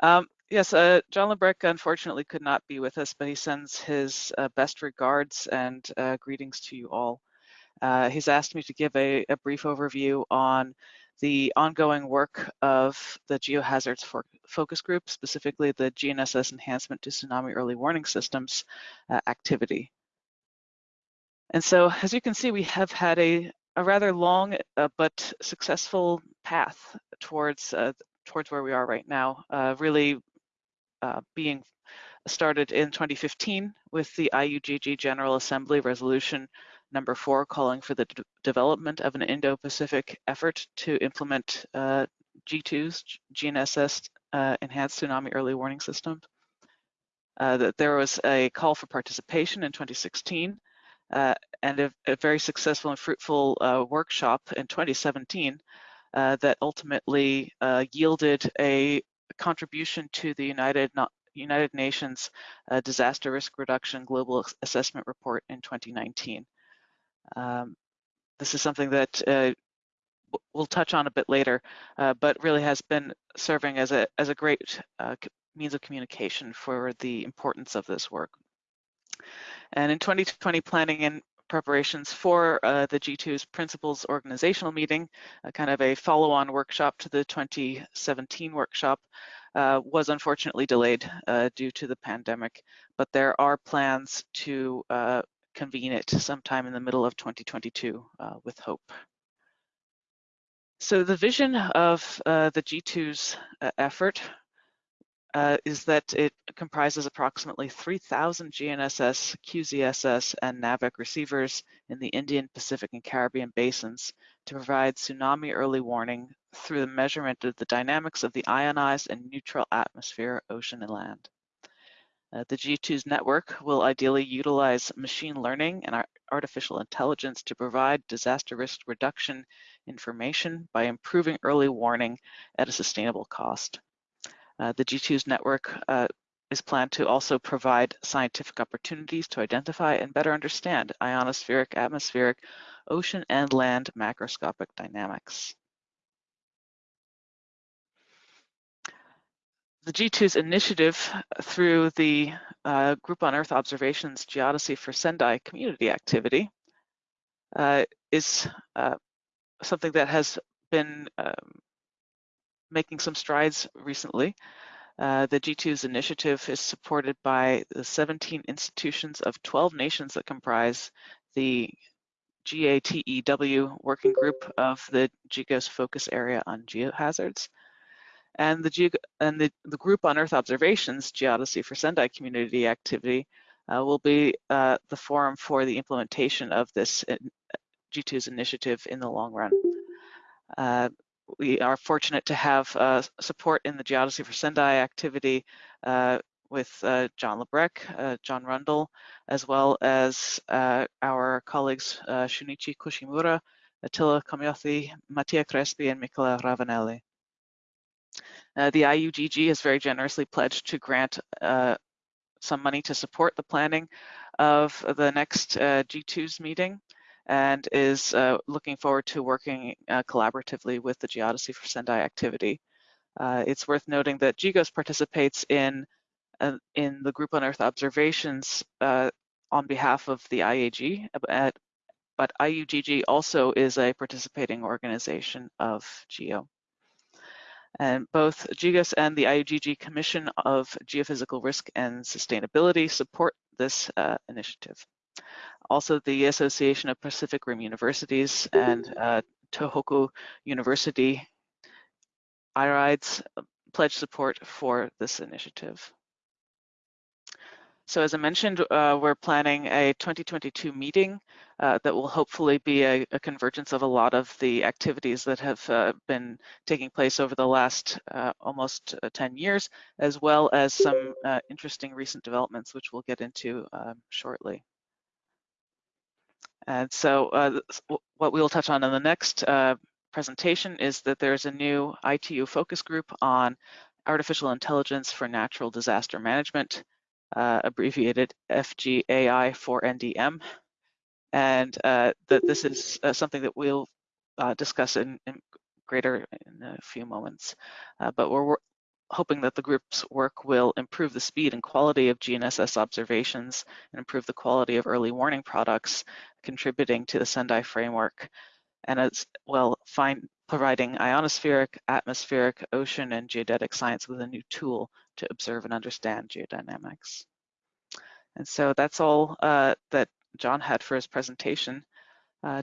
Um, yes, uh, John LaBrecque unfortunately could not be with us, but he sends his uh, best regards and uh, greetings to you all. Uh, he's asked me to give a, a, brief overview on the ongoing work of the geohazards for focus group, specifically the GNSS enhancement to tsunami early warning systems uh, activity. And so, as you can see, we have had a, a rather long uh, but successful path towards uh, towards where we are right now, uh, really uh, being started in 2015 with the IUGG General Assembly Resolution number four, calling for the development of an Indo-Pacific effort to implement uh, G2's GNSS uh, enhanced tsunami early warning System. Uh, that there was a call for participation in 2016 uh, and a, a, very successful and fruitful workshop in 2017 uh, that ultimately uh, yielded a contribution to the United, United Nations uh, Disaster Risk Reduction Global Assessment Report in 2019. Um, this is something that uh, we'll touch on a bit later, uh, but really has been serving as a, as a great uh, means of communication for the importance of this work. And in 2020 planning and preparations for uh, the G2's principals organizational meeting, a kind of a follow-on workshop to the 2017 workshop, uh, was unfortunately delayed uh, due to the pandemic, but there are plans to uh, convene it sometime in the middle of 2022 uh, with hope. So the vision of uh, the G2's effort uh, is that it comprises approximately 3,000 GNSS, QZSS, and NAVIC receivers in the Indian, Pacific, and Caribbean basins to provide tsunami early warning through the measurement of the dynamics of the ionized and neutral atmosphere, ocean, and land. Uh, the G2's network will ideally utilize machine learning and artificial intelligence to provide disaster risk reduction information by improving early warning at a sustainable cost. Uh, the G2's network uh, is planned to also provide scientific opportunities to identify and better understand ionospheric, atmospheric, ocean, and land macroscopic dynamics. The G2's initiative through the uh, Group on Earth Observations Geodesy for Sendai community activity uh, is uh, something that has been um, making some strides recently. Uh, the G2's initiative is supported by the 17 institutions of 12 nations that comprise the GATEW working group of the GGOS focus area on geohazards. And the, and the, the group on Earth observations, Geodesy for Sendai community activity, uh, will be uh, the forum for the implementation of this uh, G2's initiative in the long run. Uh, we are fortunate to have uh, support in the Geodesy for Sendai activity uh, with uh, John LaBrecque, uh, John Rundle, as well as uh, our colleagues uh, Shunichi Koshimura, Attila Komjathy, Mattia Crespi, and Michele Ravanelli. the IUGG has very generously pledged to grant some money to support the planning of the next G2's meeting and is uh, looking forward to working uh, collaboratively with the Geodesy for Sendai activity. Uh, it's worth noting that GGOS participates in, uh, in the Group on Earth observations uh, on behalf of the IAG, at, but IUGG also is a participating organization of GEO. And both GGOS and the IUGG Commission of Geophysical Risk and Sustainability support this uh, initiative. Also, the Association of Pacific Rim Universities and uh, Tohoku University IRIDES pledge support for this initiative. So as I mentioned, uh, we're planning a 2022 meeting uh, that will hopefully be a, a, convergence of a lot of the activities that have uh, been taking place over the last uh, almost uh, 10 years, as well as some uh, interesting recent developments, which we'll get into um, shortly. And so uh, what we'll touch on in the next uh, presentation is that there's a new ITU focus group on artificial intelligence for natural disaster management, uh, abbreviated FGAI for NDM, and uh, that this is uh, something that we'll uh, discuss in, in, greater in a few moments. but we're hoping that the group's work will improve the speed and quality of GNSS observations and improve the quality of early warning products, contributing to the Sendai framework, and as well find, providing ionospheric, atmospheric, ocean, and geodetic science with a new tool to observe and understand geodynamics. And so that's all uh, that John had for his presentation. Uh,